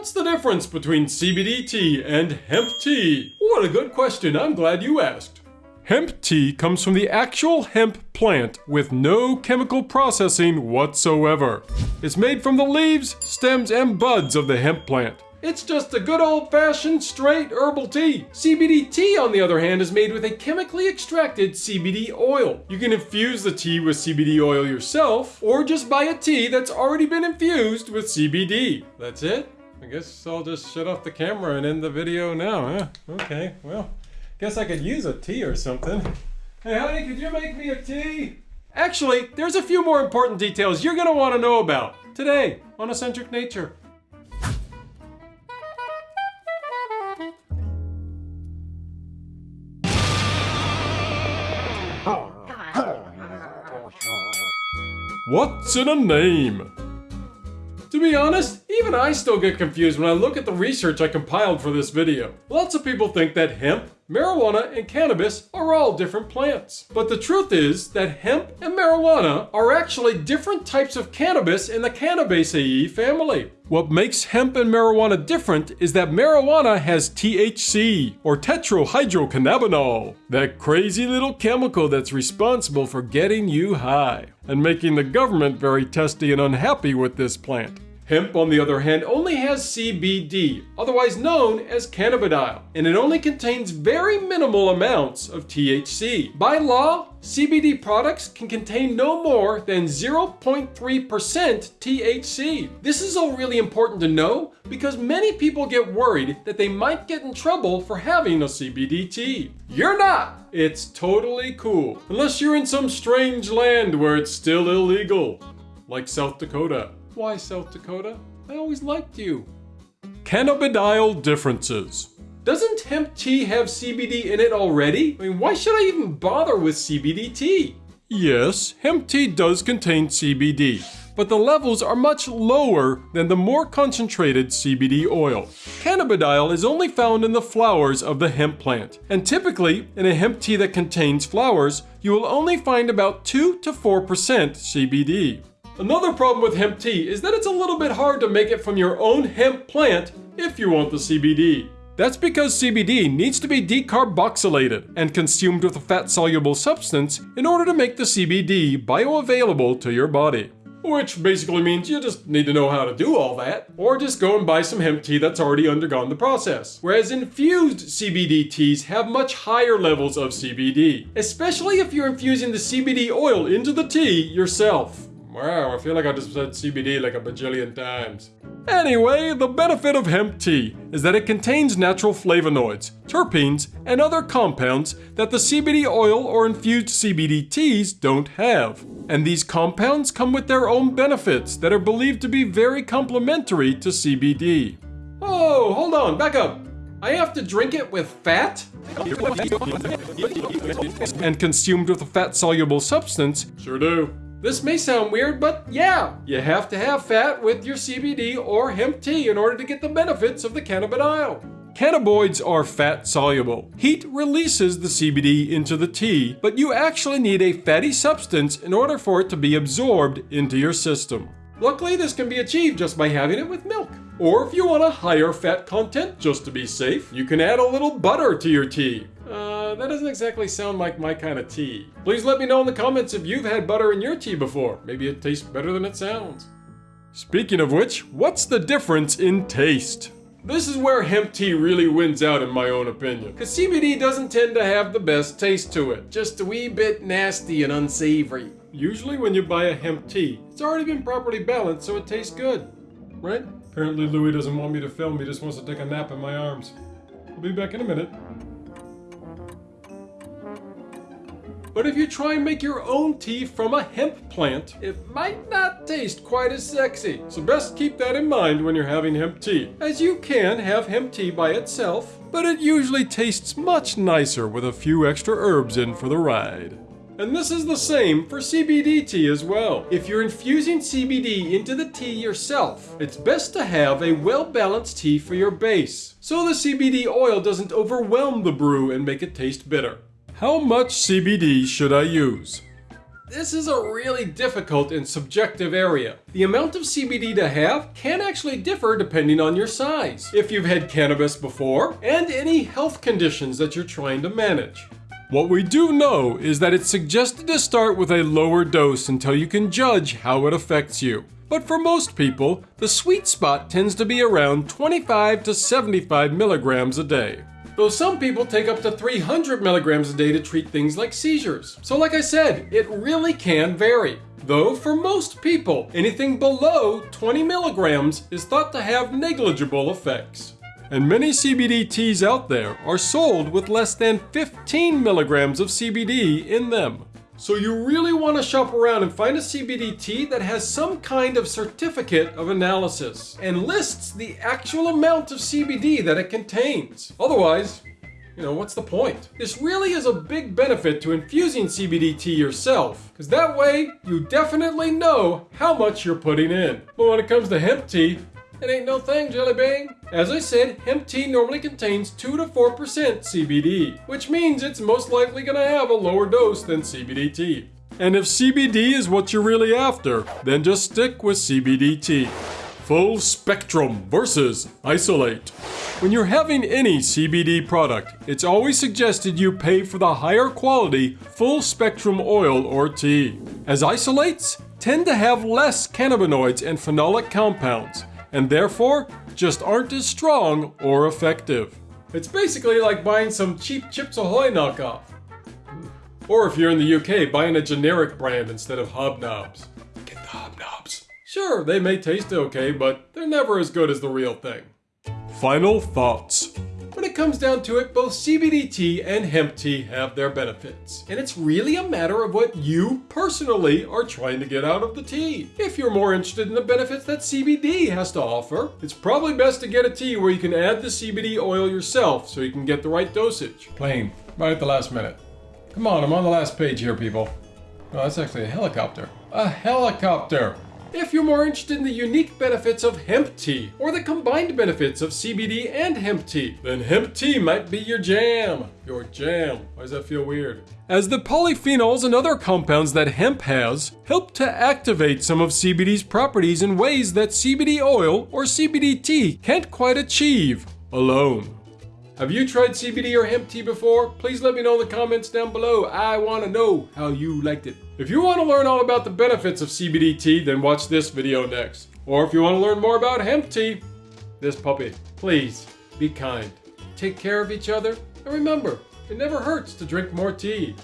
What's the difference between CBD tea and hemp tea? What a good question, I'm glad you asked. Hemp tea comes from the actual hemp plant with no chemical processing whatsoever. It's made from the leaves, stems, and buds of the hemp plant. It's just a good old fashioned straight herbal tea. CBD tea, on the other hand, is made with a chemically extracted CBD oil. You can infuse the tea with CBD oil yourself, or just buy a tea that's already been infused with CBD. That's it? I guess I'll just shut off the camera and end the video now, huh? Okay, well, guess I could use a tea or something. Hey, honey, could you make me a tea? Actually, there's a few more important details you're gonna want to know about today on Eccentric Nature. What's in a name? To be honest, even I still get confused when I look at the research I compiled for this video. Lots of people think that hemp, marijuana, and cannabis are all different plants. But the truth is that hemp and marijuana are actually different types of cannabis in the Cannabaceae family. What makes hemp and marijuana different is that marijuana has THC, or tetrahydrocannabinol, that crazy little chemical that's responsible for getting you high, and making the government very testy and unhappy with this plant. Hemp, on the other hand, only has CBD, otherwise known as cannabidiol, and it only contains very minimal amounts of THC. By law, CBD products can contain no more than 0.3% THC. This is all really important to know because many people get worried that they might get in trouble for having a CBD tea. You're not! It's totally cool, unless you're in some strange land where it's still illegal, like South Dakota. Why, South Dakota? I always liked you. Cannabidiol differences. Doesn't hemp tea have CBD in it already? I mean, why should I even bother with CBD tea? Yes, hemp tea does contain CBD, but the levels are much lower than the more concentrated CBD oil. Cannabidiol is only found in the flowers of the hemp plant, and typically, in a hemp tea that contains flowers, you will only find about 2 to 4% CBD. Another problem with hemp tea is that it's a little bit hard to make it from your own hemp plant if you want the CBD. That's because CBD needs to be decarboxylated and consumed with a fat-soluble substance in order to make the CBD bioavailable to your body. Which basically means you just need to know how to do all that, or just go and buy some hemp tea that's already undergone the process. Whereas infused CBD teas have much higher levels of CBD, especially if you're infusing the CBD oil into the tea yourself. Wow, I feel like I just said CBD like a bajillion times. Anyway, the benefit of hemp tea is that it contains natural flavonoids, terpenes, and other compounds that the CBD oil or infused CBD teas don't have. And these compounds come with their own benefits that are believed to be very complementary to CBD. Oh, hold on, back up. I have to drink it with fat? and consumed with a fat-soluble substance? Sure do. This may sound weird, but yeah, you have to have fat with your CBD or hemp tea in order to get the benefits of the cannabidiol. Cannabinoids are fat soluble. Heat releases the CBD into the tea, but you actually need a fatty substance in order for it to be absorbed into your system. Luckily, this can be achieved just by having it with milk. Or if you want a higher fat content, just to be safe, you can add a little butter to your tea. Uh, that doesn't exactly sound like my kind of tea. Please let me know in the comments if you've had butter in your tea before. Maybe it tastes better than it sounds. Speaking of which, what's the difference in taste? This is where hemp tea really wins out in my own opinion. Cause CBD doesn't tend to have the best taste to it. Just a wee bit nasty and unsavory. Usually when you buy a hemp tea, it's already been properly balanced so it tastes good. Right? Apparently Louis doesn't want me to film, he just wants to take a nap in my arms. I'll be back in a minute. But if you try and make your own tea from a hemp plant, it might not taste quite as sexy. So best keep that in mind when you're having hemp tea, as you can have hemp tea by itself, but it usually tastes much nicer with a few extra herbs in for the ride. And this is the same for CBD tea as well. If you're infusing CBD into the tea yourself, it's best to have a well-balanced tea for your base, so the CBD oil doesn't overwhelm the brew and make it taste bitter. How much CBD should I use? this is a really difficult and subjective area. The amount of CBD to have can actually differ depending on your size, if you've had cannabis before, and any health conditions that you're trying to manage. What we do know is that it's suggested to start with a lower dose until you can judge how it affects you. But for most people, the sweet spot tends to be around 25 to 75 milligrams a day. Though some people take up to 300 milligrams a day to treat things like seizures. So like I said, it really can vary. Though for most people, anything below 20 milligrams is thought to have negligible effects. And many CBD teas out there are sold with less than 15 milligrams of CBD in them. So you really want to shop around and find a CBD tea that has some kind of certificate of analysis and lists the actual amount of CBD that it contains. Otherwise, you know, what's the point? This really is a big benefit to infusing CBD tea yourself, because that way you definitely know how much you're putting in. But when it comes to hemp tea, it ain't no thing, Jelly Bean. As I said, hemp tea normally contains 2 to 4% CBD, which means it's most likely gonna have a lower dose than CBD tea. And if CBD is what you're really after, then just stick with CBD tea. Full spectrum versus isolate. When you're having any CBD product, it's always suggested you pay for the higher quality full spectrum oil or tea, as isolates tend to have less cannabinoids and phenolic compounds, and therefore just aren't as strong or effective. It's basically like buying some cheap Chips Ahoy knockoff. Or if you're in the UK, buying a generic brand instead of hobnobs. Get the hobnobs. Sure, they may taste okay, but they're never as good as the real thing. Final thoughts. Comes down to it, both CBD tea and hemp tea have their benefits. And it's really a matter of what you personally are trying to get out of the tea. If you're more interested in the benefits that CBD has to offer, it's probably best to get a tea where you can add the CBD oil yourself so you can get the right dosage. Plane, right at the last minute. Come on, I'm on the last page here, people. Oh, that's actually a helicopter. A helicopter! If you're more interested in the unique benefits of hemp tea, or the combined benefits of CBD and hemp tea, then hemp tea might be your jam. Your jam. Why does that feel weird? As the polyphenols and other compounds that hemp has help to activate some of CBD's properties in ways that CBD oil or CBD tea can't quite achieve alone. Have you tried CBD or hemp tea before? Please let me know in the comments down below. I want to know how you liked it. If you want to learn all about the benefits of CBD tea, then watch this video next. Or if you want to learn more about hemp tea, this puppy. Please, be kind. Take care of each other, and remember, it never hurts to drink more tea.